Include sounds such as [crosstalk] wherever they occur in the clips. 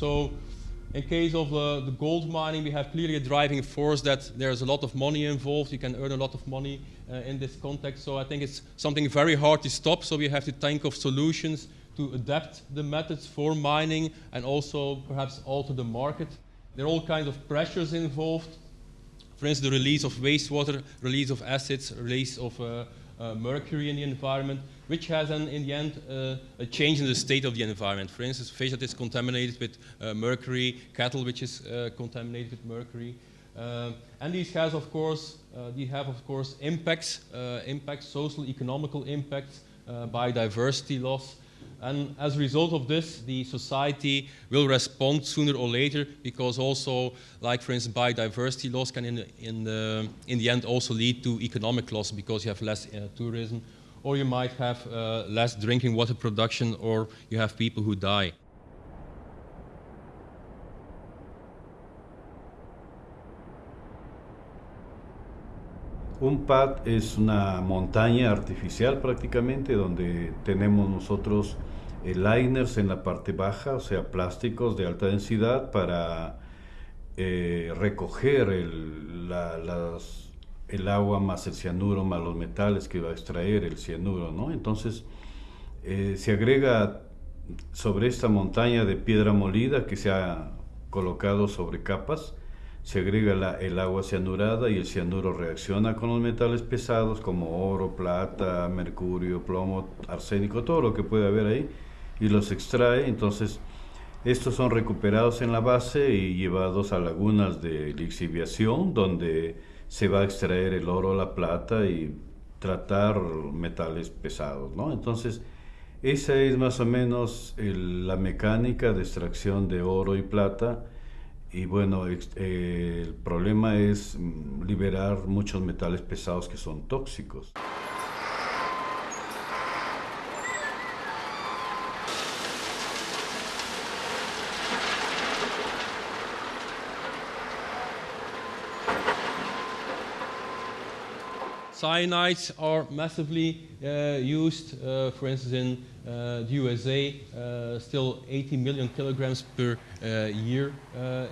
So in case of uh, the gold mining, we have clearly a driving force that there's a lot of money involved. You can earn a lot of money uh, in this context. So I think it's something very hard to stop. So we have to think of solutions to adapt the methods for mining and also perhaps alter the market. There are all kinds of pressures involved. For instance, the release of wastewater, release of acids, release of uh, mercury in the environment, which has an, in the end uh, a change in the state of the environment. For instance, fish that is contaminated with uh, mercury, cattle which is uh, contaminated with mercury. Uh, and these has, of course, these have, of course, impacts, impacts, social, economical impacts, biodiversity loss, and as a result of this, the society will respond sooner or later because also, like for instance, biodiversity loss can in the, in the, in the end also lead to economic loss because you have less uh, tourism or you might have uh, less drinking water production or you have people who die. Un pad es una montaña artificial prácticamente donde tenemos nosotros liners en la parte baja, o sea, plásticos de alta densidad para eh, recoger el, el, agua más el cianuro más los metales que va a extraer el cianuro, ¿no? Entonces, eh, se agrega sobre esta montaña de piedra molida que se ha colocado sobre capas, se agrega el agua cianurada y el cianuro reacciona con los metales pesados como oro, plata, mercurio, plomo, arsénico, todo lo que puede haber ahí y los extrae. Entonces, estos son recuperados en la base y llevados a lagunas de lixiviación donde se va a extraer el oro, la plata y tratar metales pesados, ¿no? Entonces, esa es más o menos la mecánica de extracción de oro y plata y bueno, eh, el problema es mm, liberar muchos metales pesados que son tóxicos. Cyanides are massively uh, used, uh, for instance, in the USA. Uh, still 80 million kilograms per year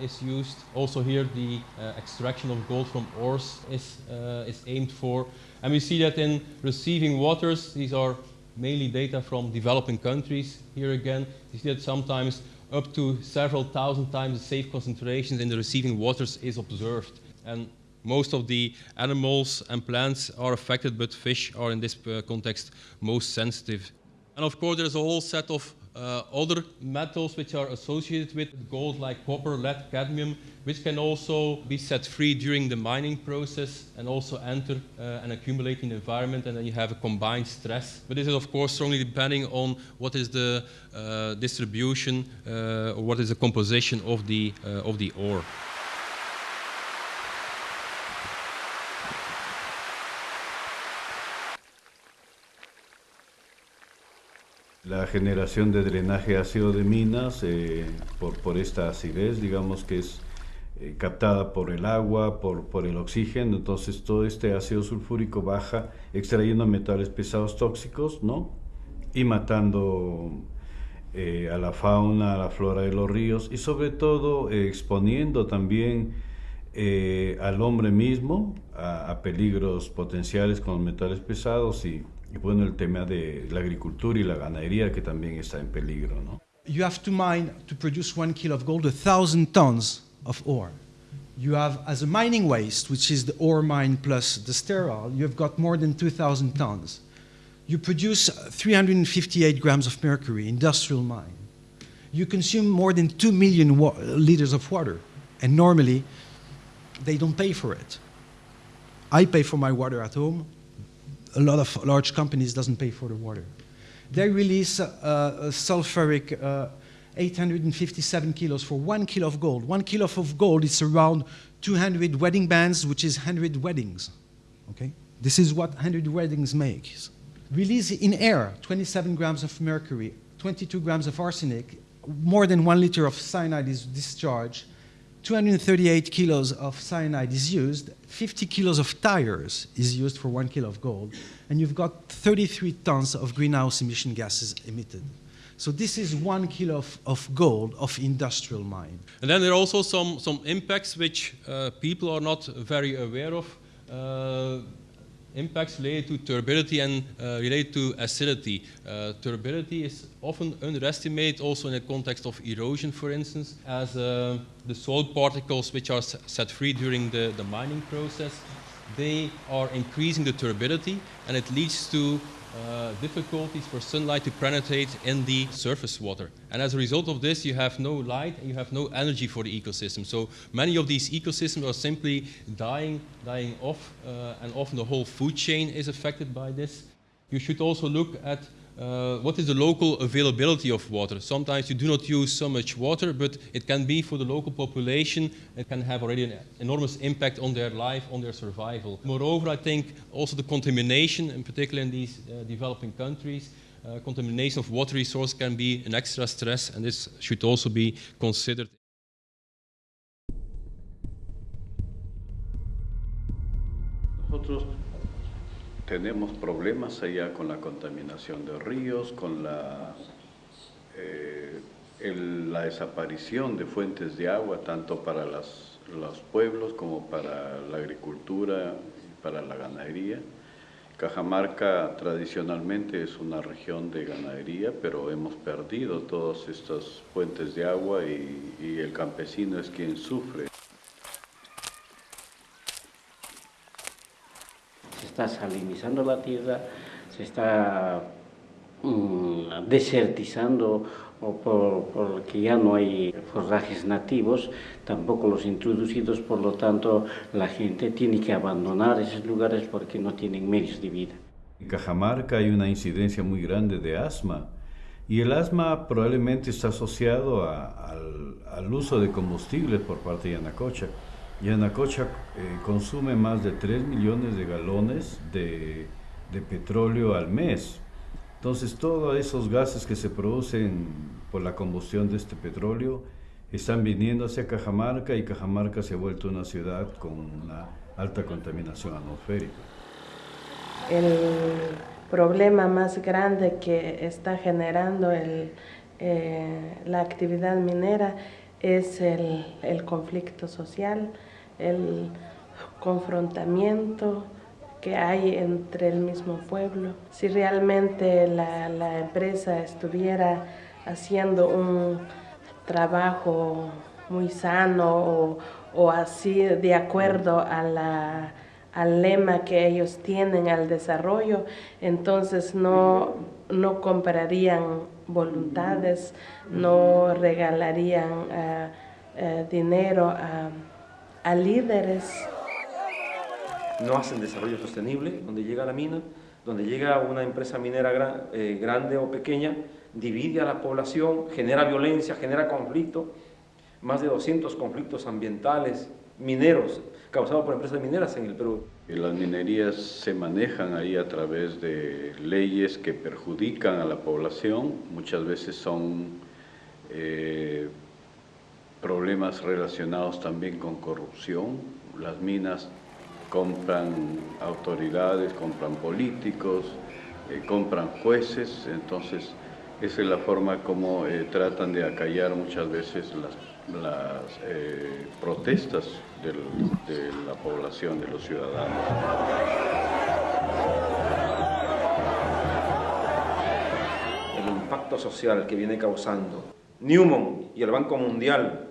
is used. Also here, the extraction of gold from ores is, is aimed for. And we see that in receiving waters, these are mainly data from developing countries. Here again, you see that sometimes up to several thousand times the safe concentrations in the receiving waters is observed. And most of the animals and plants are affected, but fish are in this uh, context most sensitive. And of course, there's a whole set of uh, other metals which are associated with gold, like copper, lead, cadmium, which can also be set free during the mining process and also enter uh, and accumulate in the environment, and then you have a combined stress. But this is, of course, strongly depending on what is the uh, distribution uh, or what is the composition of the, uh, of the ore. La generación de drenaje ácido de minas eh, por, esta acidez, digamos que es eh, captada por el agua, por, el oxígeno, entonces todo este ácido sulfúrico baja extrayendo metales pesados tóxicos, ¿no? Y matando eh, a la fauna, a la flora de los ríos y sobre todo exponiendo también al hombre mismo a, a peligros potenciales con metales pesados y Bueno, el tema de la agricultura y la ganadería que también está en peligro, ¿no? You have to mine to produce one kilo of gold a thousand tons of ore. You have, as a mining waste, which is the ore mine plus the sterile, you've got more than 2,000 tons. You produce 358 grams of mercury, industrial mine. You consume more than 2 million liters of water, and normally they don't pay for it. I pay for my water at home, a lot of large companies doesn't pay for the water. They release uh, sulfuric uh, 857 kilos for one kilo of gold. One kilo of gold is around 200 wedding bands, which is 100 weddings. Okay? This is what 100 weddings make. Release in air 27 grams of mercury, 22 grams of arsenic, more than one liter of cyanide is discharged, 238 kilos of cyanide is used, 50 kilos of tires is used for one kilo of gold, and you've got 33 tons of greenhouse emission gases emitted. So this is one kilo of, of gold of industrial mine. And then there are also some, some impacts which uh, people are not very aware of. Uh, impacts related to turbidity and uh, related to acidity. Uh, turbidity is often underestimated also in the context of erosion, for instance, as uh, the soil particles which are set free during the, the mining process, they are increasing the turbidity and it leads to uh, difficulties for sunlight to penetrate in the surface water. And as a result of this, you have no light and you have no energy for the ecosystem. So many of these ecosystems are simply dying, dying off, uh, and often the whole food chain is affected by this. You should also look at uh, what is the local availability of water? Sometimes you do not use so much water, but it can be for the local population, it can have already an enormous impact on their life, on their survival. Moreover, I think also the contamination, in particular in these uh, developing countries, uh, contamination of water resource can be an extra stress, and this should also be considered. Tenemos problemas allá con la contaminación de ríos, con la, eh, la desaparición de fuentes de agua, tanto para las, los pueblos como para la agricultura y para la ganadería. Cajamarca tradicionalmente es una región de ganadería, pero hemos perdido todas estas fuentes de agua y el campesino es quien sufre. Está salinizando la tierra, se está mmm, desertizando o por, porque ya no hay forrajes nativos, tampoco los introducidos, por lo tanto la gente tiene que abandonar esos lugares porque no tienen medios de vida. En Cajamarca hay una incidencia muy grande de asma y el asma probablemente está asociado a, al, al, uso de combustibles por parte de Anacocha. Yanacocha eh, consume más de 3 millones de galones de, de, petróleo al mes. Entonces, todos esos gases que se producen por la combustión de este petróleo están viniendo hacia Cajamarca y Cajamarca se ha vuelto una ciudad con una alta contaminación atmosférica. El problema más grande que está generando el, eh, la actividad minera es el, el conflicto social, el confrontamiento que hay entre el mismo pueblo. Si realmente la, empresa estuviera haciendo un trabajo muy sano o, así de acuerdo al lema que ellos tienen al desarrollo, entonces no, no comprarían voluntades, no regalarían uh, uh, dinero a a líderes. No hacen desarrollo sostenible, donde llega la mina, donde llega una empresa minera gran, eh, grande o pequeña, divide a la población, genera violencia, genera conflicto, más de 200 conflictos ambientales, mineros, causados por empresas mineras en el Perú. Las minerías se manejan ahí a través de leyes que perjudican a la población, muchas veces son eh, problemas relacionados también con corrupción. Las minas compran autoridades, compran políticos, eh, compran jueces, entonces esa es la forma como eh, tratan de acallar muchas veces las, eh, protestas de la población, de los ciudadanos. El impacto social que viene causando Newman y el Banco Mundial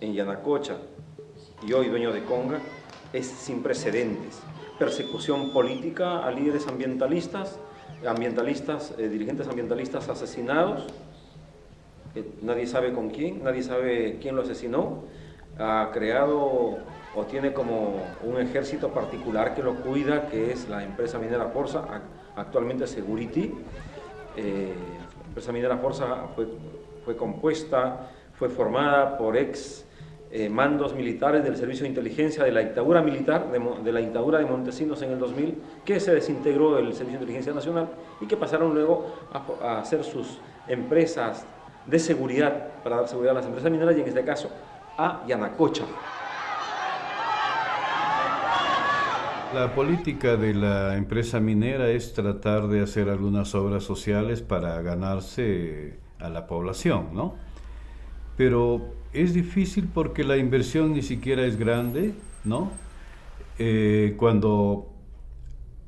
en Yanacocha y hoy dueño de Conga es sin precedentes. Persecución política a líderes ambientalistas, ambientalistas, eh, dirigentes ambientalistas asesinados, eh, nadie sabe con quién, nadie sabe quién lo asesinó, ha creado o tiene como un ejército particular que lo cuida, que es la empresa minera Forza, actualmente Security. Eh, la empresa minera Forza fue, fue compuesta, fue formada por ex eh, mandos militares del Servicio de Inteligencia de la dictadura militar, de, la dictadura de Montesinos en el 2000, que se desintegró del Servicio de Inteligencia Nacional y que pasaron luego a, a hacer sus empresas de seguridad, para dar seguridad a las empresas mineras y en este caso a Yanacocha. La política de la empresa minera es tratar de hacer algunas obras sociales para ganarse a la población, ¿no? Pero es difícil porque la inversión ni siquiera es grande, ¿no? Eh, cuando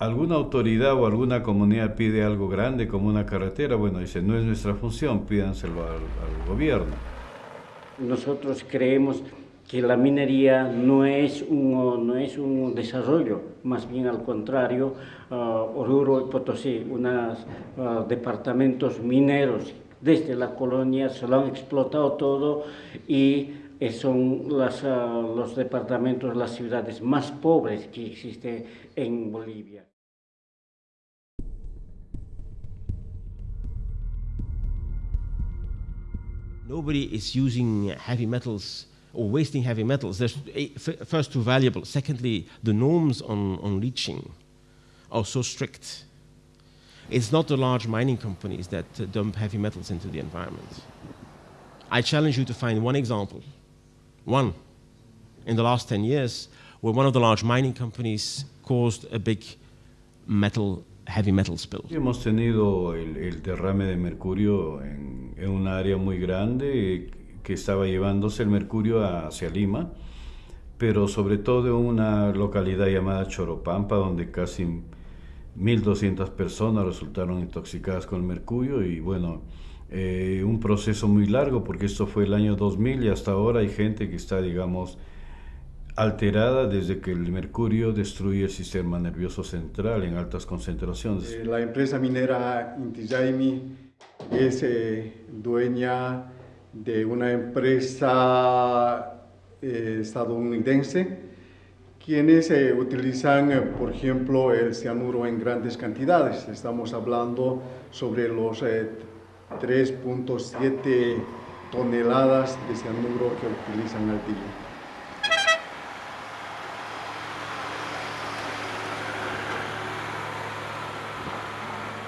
alguna autoridad o alguna comunidad pide algo grande como una carretera, bueno, dice, no es nuestra función, pídanselo al, al gobierno. Nosotros creemos que la minería no es un, no es un desarrollo, más bien al contrario, uh, Oruro y Potosí, unos uh, departamentos mineros desde la colonia se lo han explotado todo y son las, uh, los departamentos, las ciudades más pobres que existen en Bolivia. Nobody is using heavy metals or wasting heavy metals. There's first too valuable. Secondly, the norms on, on leaching are so strict. It's not the large mining companies that uh, dump heavy metals into the environment. I challenge you to find one example, one, in the last 10 years, where one of the large mining companies caused a big metal, heavy metal spill. Hemos tenido el, el derrame de mercurio en, en un área muy grande que estaba llevándose el mercurio hacia Lima, pero sobre todo en una localidad llamada Choropampa, donde casi 1.200 personas resultaron intoxicadas con el mercurio y bueno, eh, un proceso muy largo porque esto fue el año 2000 y hasta ahora hay gente que está, digamos, alterada desde que el mercurio destruye el sistema nervioso central en altas concentraciones. Eh, la empresa minera Inti es eh, dueña de una empresa estadounidense, quienes eh, utilizan, eh, por ejemplo, el cianuro en grandes cantidades. Estamos hablando sobre los 3.7 toneladas de cianuro que utilizan al día.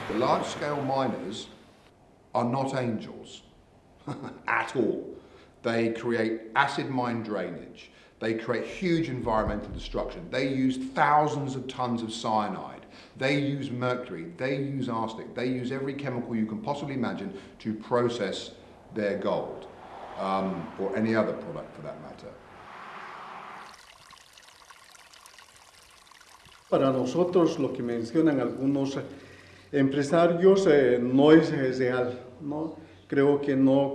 The large-scale miners are not angels. [laughs] at all. They create acid mine drainage. They create huge environmental destruction. They use thousands of tons of cyanide. They use mercury. They use arsenic. They use every chemical you can possibly imagine to process their gold, um, or any other product for that matter. Para nosotros, lo que mencionan algunos empresarios eh, no es real, ¿no? Creo que no,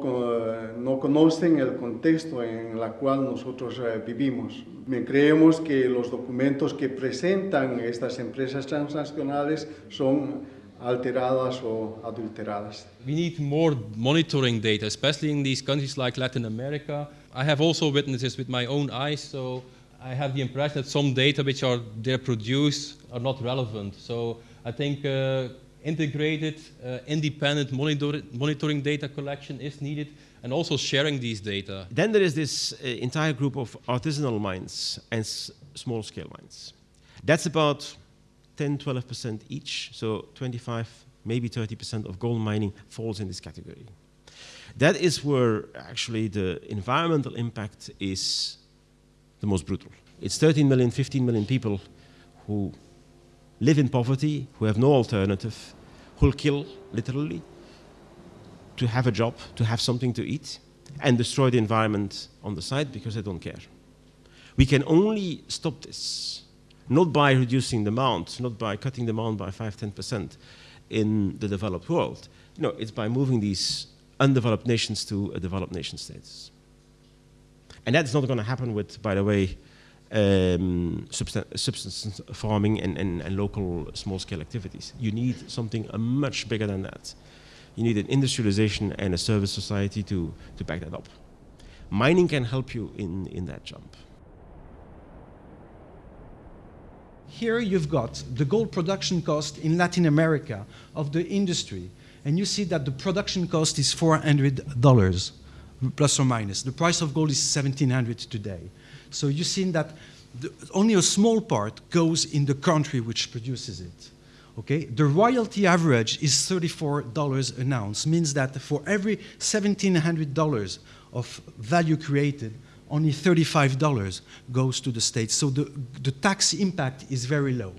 no conocen el contexto en el cual nosotros eh, vivimos. Creemos que los documentos que presentan estas empresas transnacionales son alteradas adulteradas. We need more monitoring data, especially in these countries like Latin America. I have also witnessed this with my own eyes, so I have the impression that some data which are there produced are not relevant. So I think uh, integrated, uh, independent monitor monitoring data collection is needed and also sharing these data. Then there is this uh, entire group of artisanal mines and small scale mines. That's about 10, 12% each, so 25, maybe 30% of gold mining falls in this category. That is where actually the environmental impact is the most brutal. It's 13 million, 15 million people who live in poverty, who have no alternative, who'll kill, literally, to have a job, to have something to eat, and destroy the environment on the side because they don't care. We can only stop this, not by reducing amount, not by cutting amount by 5 10% in the developed world. No, it's by moving these undeveloped nations to a developed nation status. And that's not going to happen with, by the way, um, subsistence farming and, and, and local small-scale activities. You need something uh, much bigger than that. You need an industrialization and a service society to, to back that up. Mining can help you in, in that jump. Here you've got the gold production cost in Latin America of the industry, and you see that the production cost is $400 plus or minus. The price of gold is 1700 today. So you've seen that the, only a small part goes in the country which produces it. Okay? The royalty average is $34 an ounce, means that for every $1,700 of value created, only $35 goes to the states. So the, the tax impact is very low.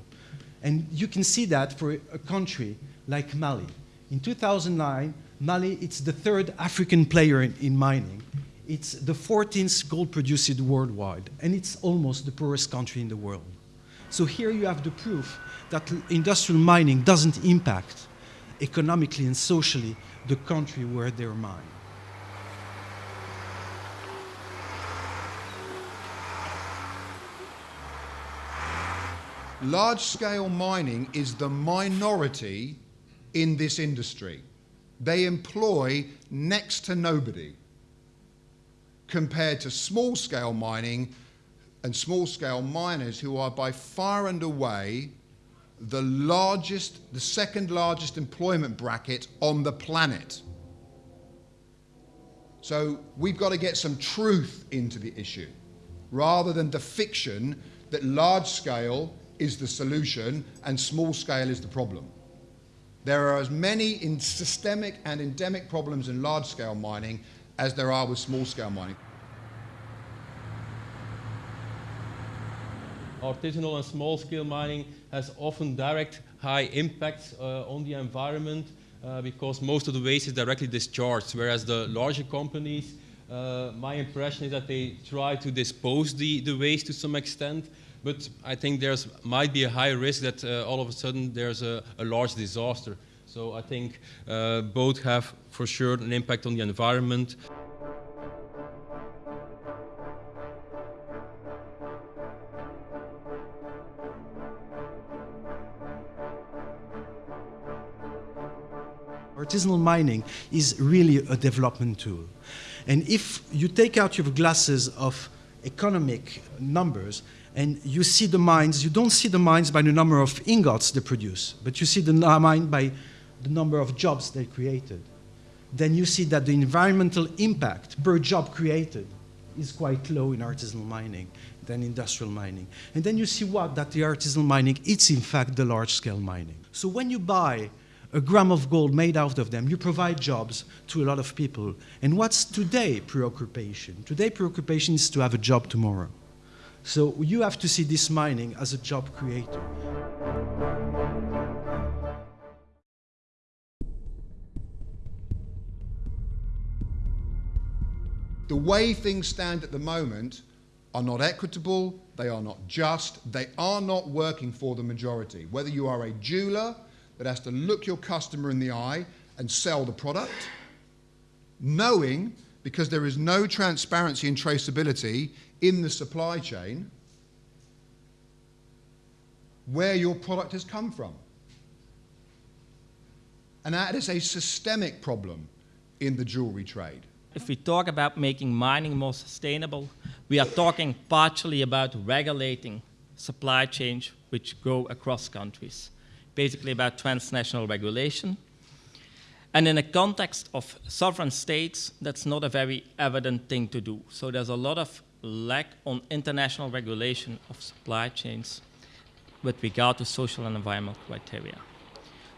And you can see that for a country like Mali. In 2009, Mali, it's the third African player in, in mining. It's the 14th gold producer worldwide, and it's almost the poorest country in the world. So here you have the proof that industrial mining doesn't impact economically and socially the country where they're mined. Large scale mining is the minority in this industry. They employ next to nobody compared to small scale mining and small scale miners who are by far and away the largest, the second largest employment bracket on the planet. So we've got to get some truth into the issue rather than the fiction that large scale is the solution and small scale is the problem. There are as many systemic and endemic problems in large scale mining as there are with small scale mining. Artisanal and small scale mining has often direct high impacts uh, on the environment uh, because most of the waste is directly discharged, whereas the larger companies, uh, my impression is that they try to dispose the, the waste to some extent, but I think there might be a high risk that uh, all of a sudden there's a, a large disaster. So I think uh, both have for sure an impact on the environment. Artisanal mining is really a development tool. And if you take out your glasses of economic numbers and you see the mines, you don't see the mines by the number of ingots they produce, but you see the mine by the number of jobs they created. Then you see that the environmental impact per job created is quite low in artisanal mining than industrial mining. And then you see what? That the artisanal mining, it's in fact the large scale mining. So when you buy a gram of gold made out of them, you provide jobs to a lot of people. And what's today preoccupation? Today preoccupation is to have a job tomorrow. So you have to see this mining as a job creator. The way things stand at the moment are not equitable, they are not just, they are not working for the majority. Whether you are a jeweler that has to look your customer in the eye and sell the product, knowing because there is no transparency and traceability in the supply chain where your product has come from. And that is a systemic problem in the jewelry trade. If we talk about making mining more sustainable, we are talking partially about regulating supply chains which go across countries basically about transnational regulation. And in a context of sovereign states, that's not a very evident thing to do. So there's a lot of lack on international regulation of supply chains with regard to social and environmental criteria.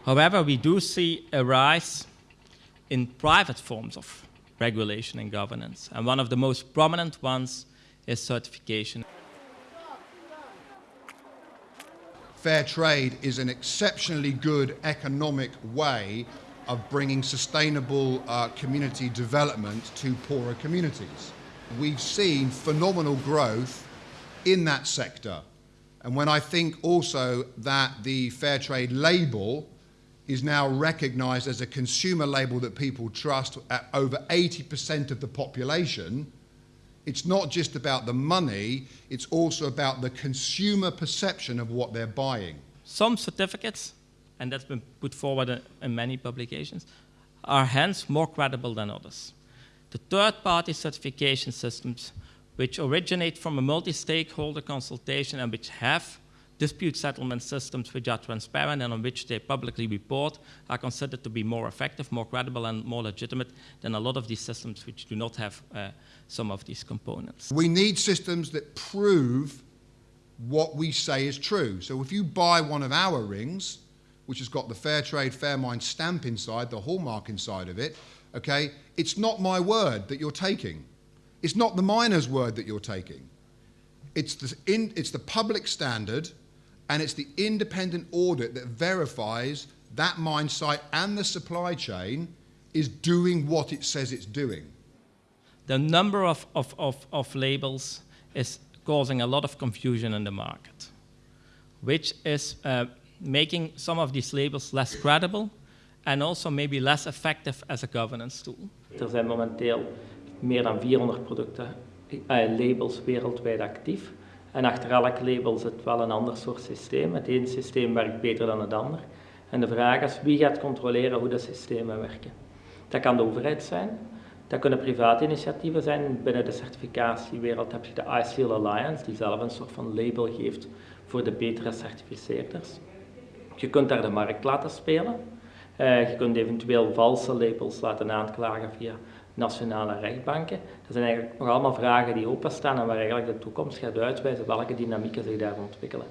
However, we do see a rise in private forms of regulation and governance. And one of the most prominent ones is certification. fair trade is an exceptionally good economic way of bringing sustainable uh, community development to poorer communities. We've seen phenomenal growth in that sector. And when I think also that the fair trade label is now recognized as a consumer label that people trust at over 80% of the population, it's not just about the money, it's also about the consumer perception of what they're buying. Some certificates, and that's been put forward in many publications, are hence more credible than others. The third-party certification systems, which originate from a multi-stakeholder consultation and which have dispute settlement systems which are transparent and on which they publicly report are considered to be more effective, more credible, and more legitimate than a lot of these systems which do not have uh, some of these components. We need systems that prove what we say is true. So if you buy one of our rings, which has got the Fair Trade, Fair Mine stamp inside, the hallmark inside of it, okay, it's not my word that you're taking. It's not the miner's word that you're taking. It's the, in, it's the public standard and it's the independent audit that verifies that mine site and the supply chain is doing what it says it's doing. The number of, of, of, of labels is causing a lot of confusion in the market, which is uh, making some of these labels less credible and also maybe less effective as a governance tool. Er zijn momenteel meer dan 400 producten, uh, labels wereldwijd actief. En achter elk label zit wel een ander soort systeem. Het ene systeem werkt beter dan het ander. En de vraag is, wie gaat controleren hoe de systemen werken? Dat kan de overheid zijn, dat kunnen private initiatieven zijn. Binnen de certificatiewereld heb je de iSeal Alliance, die zelf een soort van label geeft voor de betere certificeerders. Je kunt daar de markt laten spelen. Uh, je kunt eventueel valse labels laten aanklagen via nationale rechtbanken. Dat zijn eigenlijk nog allemaal vragen die openstaan en waar eigenlijk de toekomst gaat uitwijzen welke dynamieken zich daar ontwikkelen.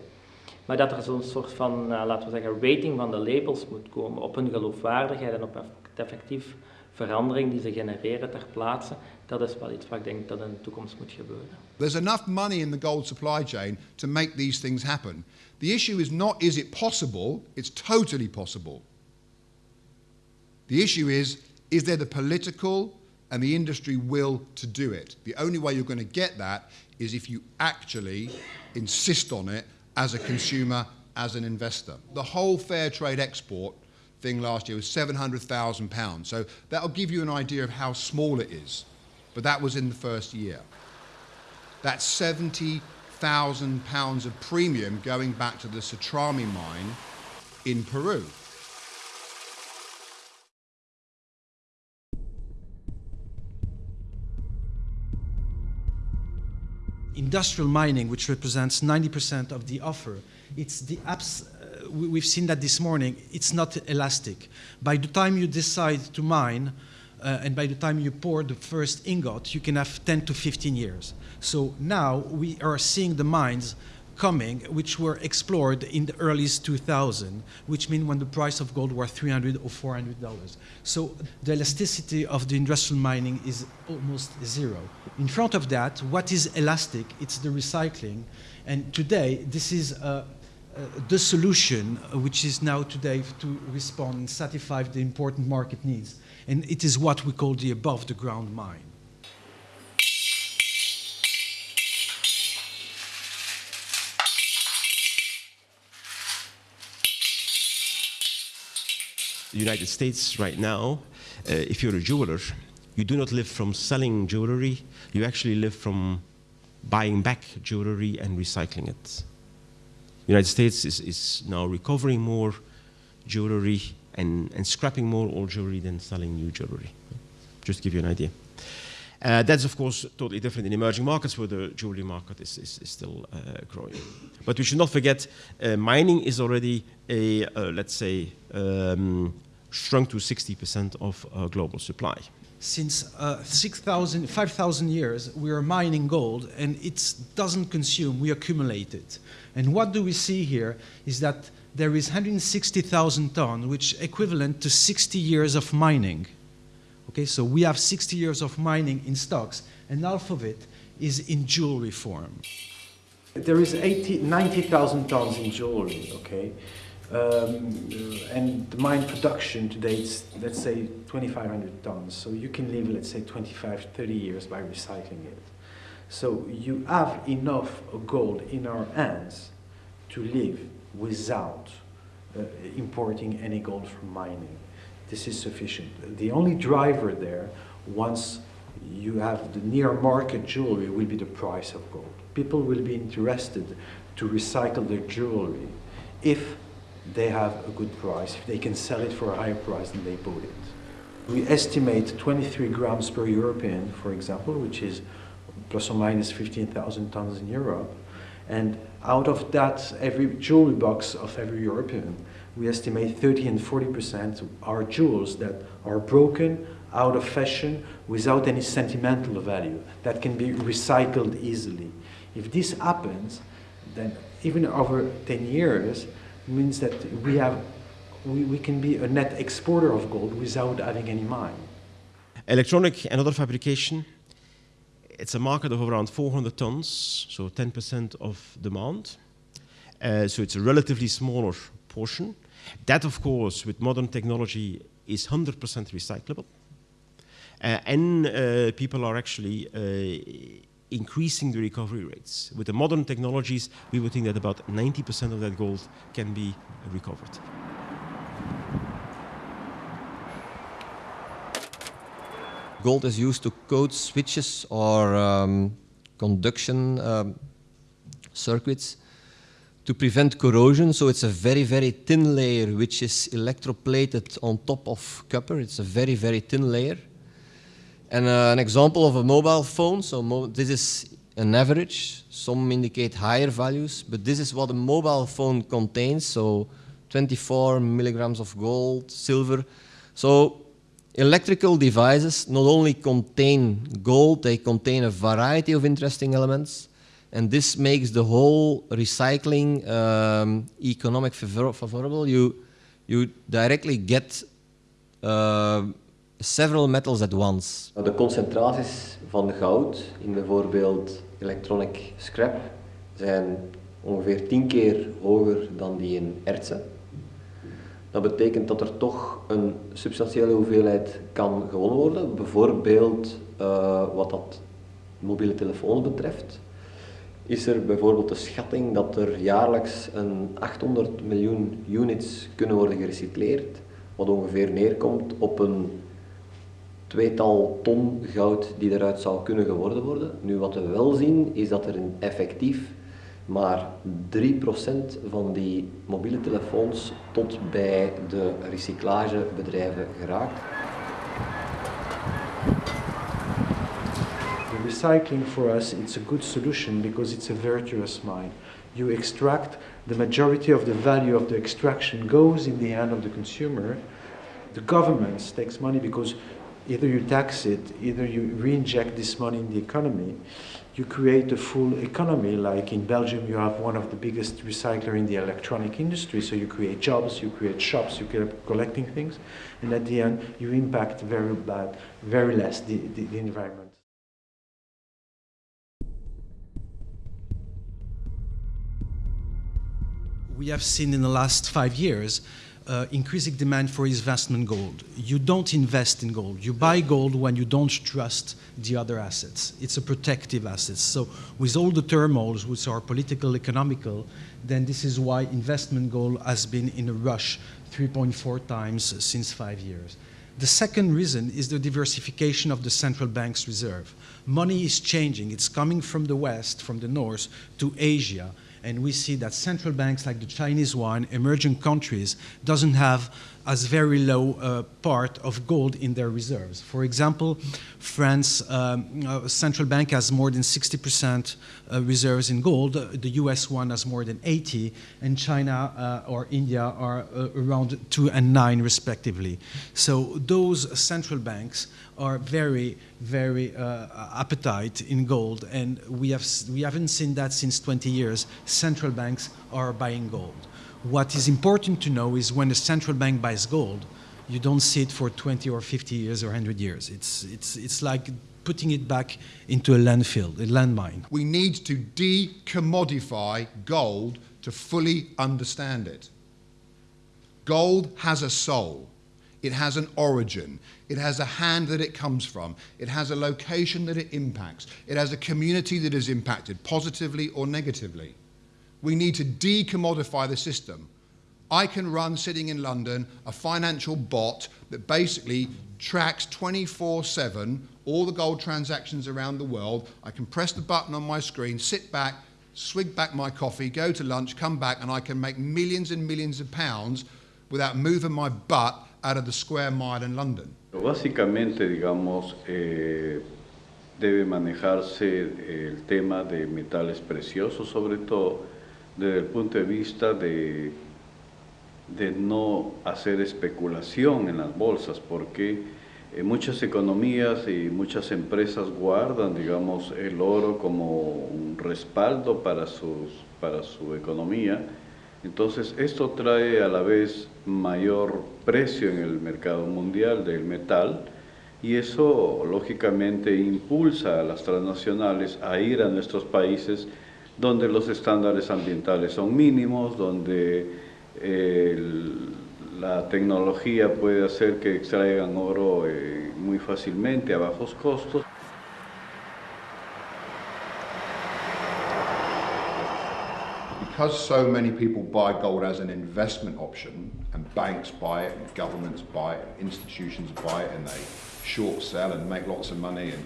Maar dat er zo'n soort van, uh, laten we zeggen, rating van de labels moet komen op hun geloofwaardigheid en op effectief verandering die ze genereren ter plaatse, dat is wel iets wat ik denk dat in de toekomst moet gebeuren. There's enough money in the gold supply chain to make these things happen. The issue is not is it possible, it's totally possible. The issue is is there the political and the industry will to do it. The only way you're going to get that is if you actually insist on it as a consumer, as an investor. The whole fair trade export thing last year was £700,000. So that'll give you an idea of how small it is. But that was in the first year. That's £70,000 of premium going back to the Sotrami mine in Peru. Industrial mining, which represents 90% of the offer, it's the abs we've seen that this morning, it's not elastic. By the time you decide to mine, uh, and by the time you pour the first ingot, you can have 10 to 15 years. So now we are seeing the mines coming, which were explored in the early 2000, which mean when the price of gold was 300 or 400 dollars. So the elasticity of the industrial mining is almost zero. In front of that, what is elastic? It's the recycling, and today this is. Uh, uh, the solution, uh, which is now today to respond and satisfy the important market needs. And it is what we call the above the ground mine. The United States right now, uh, if you're a jeweler, you do not live from selling jewelry, you actually live from buying back jewelry and recycling it. The United States is, is now recovering more jewelry and, and scrapping more old jewelry than selling new jewelry. Just to give you an idea. Uh, that's, of course, totally different in emerging markets where the jewelry market is, is, is still uh, growing. But we should not forget uh, mining is already a, uh, let's say, um, shrunk to 60% of uh, global supply since uh, 5,000 years, we are mining gold and it doesn't consume, we accumulate it. And what do we see here is that there is 160,000 tons, which equivalent to 60 years of mining. Okay, so we have 60 years of mining in stocks, and half of it is in jewelry form. There is 90,000 tons in jewelry, okay? Um, and the mine production today is, let's say, 2,500 tons. So you can live, let's say, 25, 30 years by recycling it. So you have enough gold in our hands to live without uh, importing any gold from mining. This is sufficient. The only driver there, once you have the near market jewelry, will be the price of gold. People will be interested to recycle their jewelry if they have a good price, if they can sell it for a higher price than they bought it. We estimate 23 grams per European, for example, which is plus or minus 15,000 tons in Europe. And out of that, every jewelry box of every European, we estimate 30 and 40% are jewels that are broken, out of fashion, without any sentimental value, that can be recycled easily. If this happens, then even over 10 years, means that we, have, we, we can be a net exporter of gold without having any mine. Electronic and other fabrication it's a market of around 400 tons, so 10% of demand. Uh, so it's a relatively smaller portion. That, of course, with modern technology, is 100% recyclable. Uh, and uh, people are actually uh, increasing the recovery rates. With the modern technologies, we would think that about 90% of that gold can be recovered. Gold is used to coat switches or um, conduction um, circuits to prevent corrosion. So it's a very, very thin layer which is electroplated on top of copper. It's a very, very thin layer. And uh, an example of a mobile phone, so mo this is an average. Some indicate higher values, but this is what a mobile phone contains. So 24 milligrams of gold, silver. So Electrical devices not only contain gold, they contain a variety of interesting elements, and this makes the whole recycling um, economic favorable. You, you directly get uh, several metals at once. De concentraties van goud in bijvoorbeeld electronic scrap zijn ongeveer 10 keer hoger dan die in ertsen. Dat betekent dat er toch een substantiële hoeveelheid kan gewonnen worden. Bijvoorbeeld uh, wat dat mobiele telefoons betreft. Is er bijvoorbeeld de schatting dat er jaarlijks een 800 miljoen units kunnen worden gerecycleerd. Wat ongeveer neerkomt op een tweetal ton goud die eruit zou kunnen geworden worden. Nu wat we wel zien is dat er effectief maar 3% van die mobiele telefoons tot bij de recyclagebedrijven geraakt. Recycling for us it's a good solution because it's a virtuous mine. You extract the majority of the value of the extraction goes in the hand of the consumer. The government takes money because either you tax it, either you reinject this money in the economy you create a full economy. Like in Belgium, you have one of the biggest recycler in the electronic industry. So you create jobs, you create shops, you keep collecting things, and at the end, you impact very bad, very less the, the, the environment. We have seen in the last five years uh, increasing demand for investment gold. You don't invest in gold. You buy gold when you don't trust the other assets. It's a protective asset. So with all the turmoils, which are political, economical, then this is why investment gold has been in a rush 3.4 times since five years. The second reason is the diversification of the central bank's reserve. Money is changing. It's coming from the west, from the north, to Asia and we see that central banks like the Chinese one, emerging countries, doesn't have as very low uh, part of gold in their reserves. For example, France um, uh, central bank has more than 60% uh, reserves in gold. The US one has more than 80, and China uh, or India are uh, around two and nine respectively. So those central banks are very, very uh, appetite in gold, and we, have, we haven't seen that since 20 years. Central banks are buying gold. What is important to know is when a central bank buys gold, you don't see it for 20 or 50 years or 100 years. It's, it's, it's like putting it back into a landfill, a landmine. We need to decommodify gold to fully understand it. Gold has a soul. It has an origin. It has a hand that it comes from. It has a location that it impacts. It has a community that is impacted positively or negatively. We need to decommodify the system. I can run, sitting in London, a financial bot that basically tracks 24 7 all the gold transactions around the world. I can press the button on my screen, sit back, swig back my coffee, go to lunch, come back, and I can make millions and millions of pounds without moving my butt out of the square mile in London. Básicamente, digamos, eh, debe manejarse el tema de metales preciosos, sobre todo desde el punto de vista de, de no hacer especulación en las bolsas, porque eh, muchas economías y muchas empresas guardan, digamos, el oro como un respaldo para, sus, para su economía, entonces, esto trae a la vez mayor precio en el mercado mundial del metal y eso lógicamente impulsa a las transnacionales a ir a nuestros países donde los estándares ambientales son mínimos, donde la tecnología puede hacer que extraigan oro eh, muy fácilmente a bajos costos. Because so many people buy gold as an investment option, and banks buy it, and governments buy it, and institutions buy it, and they short sell and make lots of money, and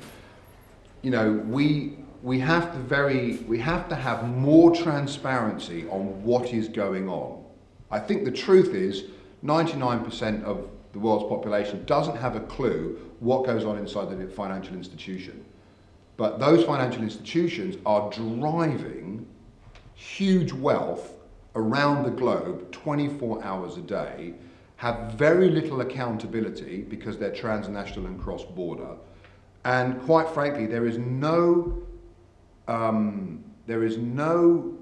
you know, we we have to very we have to have more transparency on what is going on. I think the truth is 99% of the world's population doesn't have a clue what goes on inside the financial institution. But those financial institutions are driving huge wealth around the globe 24 hours a day, have very little accountability because they're transnational and cross-border. And quite frankly, there is no, um, there is no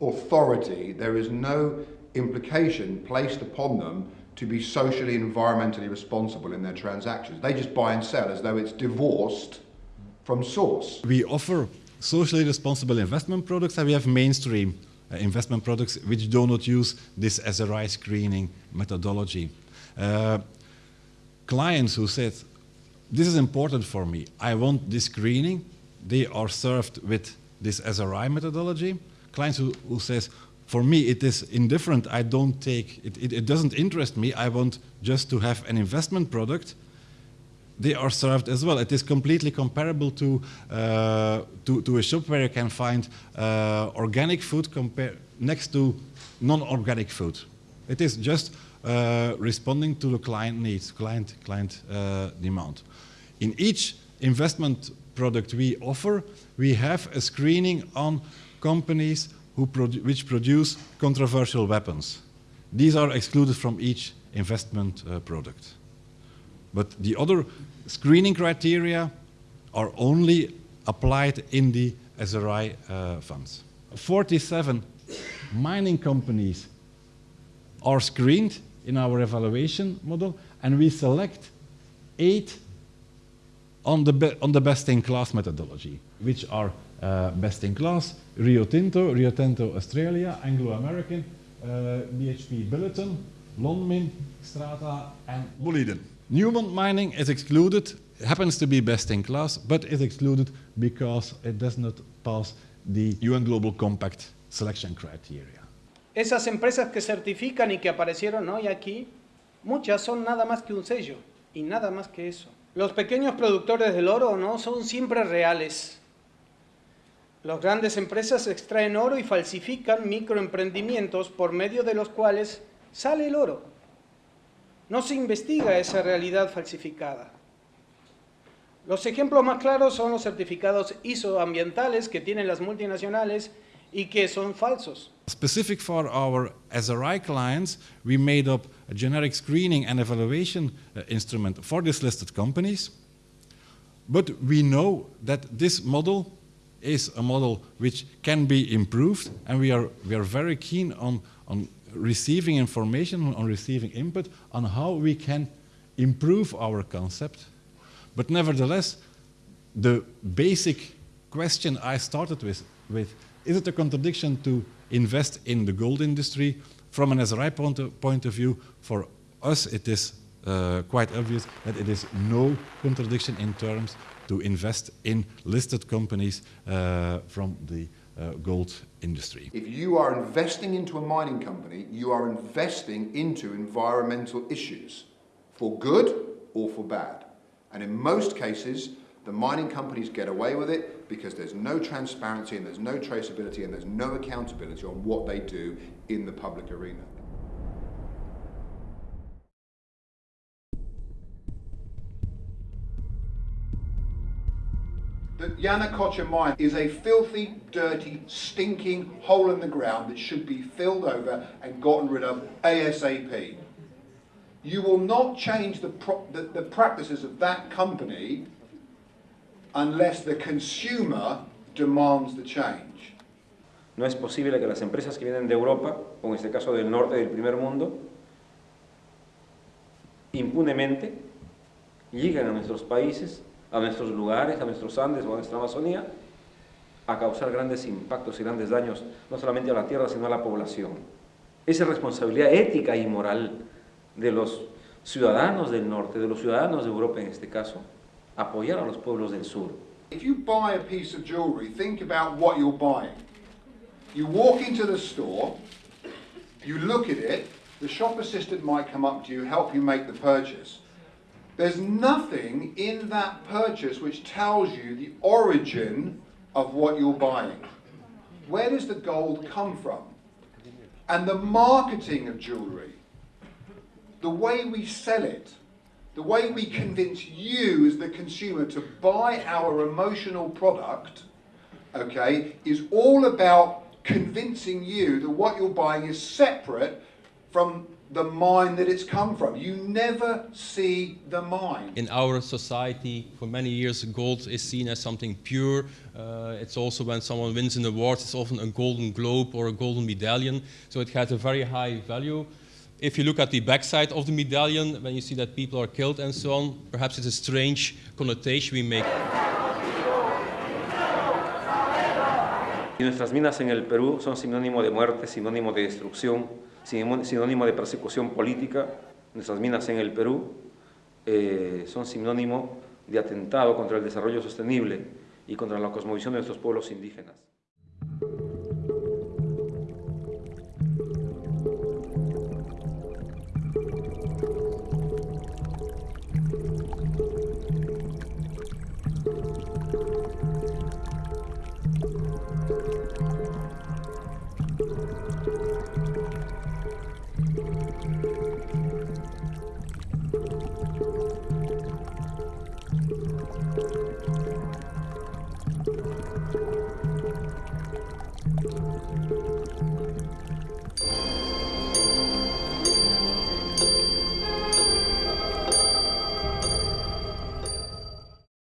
authority, there is no implication placed upon them to be socially environmentally responsible in their transactions. They just buy and sell as though it's divorced from source. We offer socially responsible investment products and we have mainstream uh, investment products which do not use this SRI screening methodology. Uh, clients who said, this is important for me, I want this screening, they are served with this SRI methodology. Clients who, who says, for me it is indifferent, I don't take, it, it, it doesn't interest me, I want just to have an investment product, they are served as well. It is completely comparable to, uh, to, to, a shop where you can find uh, organic food next to non-organic food. It is just uh, responding to the client needs, client, client uh, demand. In each investment product we offer, we have a screening on companies who produ which produce controversial weapons. These are excluded from each investment uh, product. But the other screening criteria are only applied in the SRI uh, funds. 47 mining companies are screened in our evaluation model and we select eight on the, on the best-in-class methodology, which are uh, best-in-class, Rio Tinto, Rio Tinto Australia, Anglo-American, uh, BHP Billiton, Lonmin, Xstrata and Boliden. Newmont mining is excluded, happens to be best in class, but is excluded because it does not pass the UN Global Compact selection criteria. Esas empresas que certifican y que aparecieron hoy aquí, muchas son nada más que un sello y nada más que eso. Los pequeños productores del oro no son siempre reales. Las grandes empresas extraen oro y falsifican microemprendimientos por medio de los cuales sale el oro. No se investiga esa realidad falsificada. Los ejemplos más claros son los certificados ISO ambientales que tienen las multinacionales y que son falsos. Specific for our SRI clients, we made up a generic screening and evaluation uh, instrument for these listed companies. But we know that this model is a model which can be improved and we are, we are very keen on, on receiving information, on receiving input on how we can improve our concept. But nevertheless, the basic question I started with, with is it a contradiction to invest in the gold industry? From an SRI point of, point of view, for us it is uh, quite obvious that it is no contradiction in terms to invest in listed companies uh, from the uh, gold industry. If you are investing into a mining company, you are investing into environmental issues for good or for bad. And in most cases, the mining companies get away with it because there's no transparency and there's no traceability and there's no accountability on what they do in the public arena. The Yanacocha mine is a filthy, dirty, stinking hole in the ground that should be filled over and gotten rid of ASAP. You will not change the, the, the practices of that company unless the consumer demands the change. No es posible que las empresas que vienen de Europa, o en este caso del norte del primer mundo, impunemente llegan a nuestros países, a nuestros lugares, a nuestros Andes o a nuestra Amazonía, a causar grandes impactos y grandes daños, no solamente a la tierra, sino a la población. Esa responsabilidad ética y moral de los ciudadanos del norte, de los ciudadanos de Europa en este caso, apoyar a los pueblos del sur. If you buy a piece of jewelry, think about what you're buying. You walk into the store, you look at it, the shop assistant might come up to you, help you make the purchase. There's nothing in that purchase which tells you the origin of what you're buying. Where does the gold come from? And the marketing of jewelry, the way we sell it, the way we convince you as the consumer to buy our emotional product, okay, is all about convincing you that what you're buying is separate from the mine that it's come from. You never see the mine. In our society, for many years, gold is seen as something pure. Uh, it's also when someone wins an award, it's often a golden globe or a golden medallion. So it has a very high value. If you look at the backside of the medallion, when you see that people are killed and so on, perhaps it's a strange connotation we make. Y nuestras minas en el Perú son sinónimo de muerte, sinónimo de destrucción, sinónimo de persecución política. Nuestras minas en el Perú eh, son sinónimo de atentado contra el desarrollo sostenible y contra la cosmovisión de nuestros pueblos indígenas.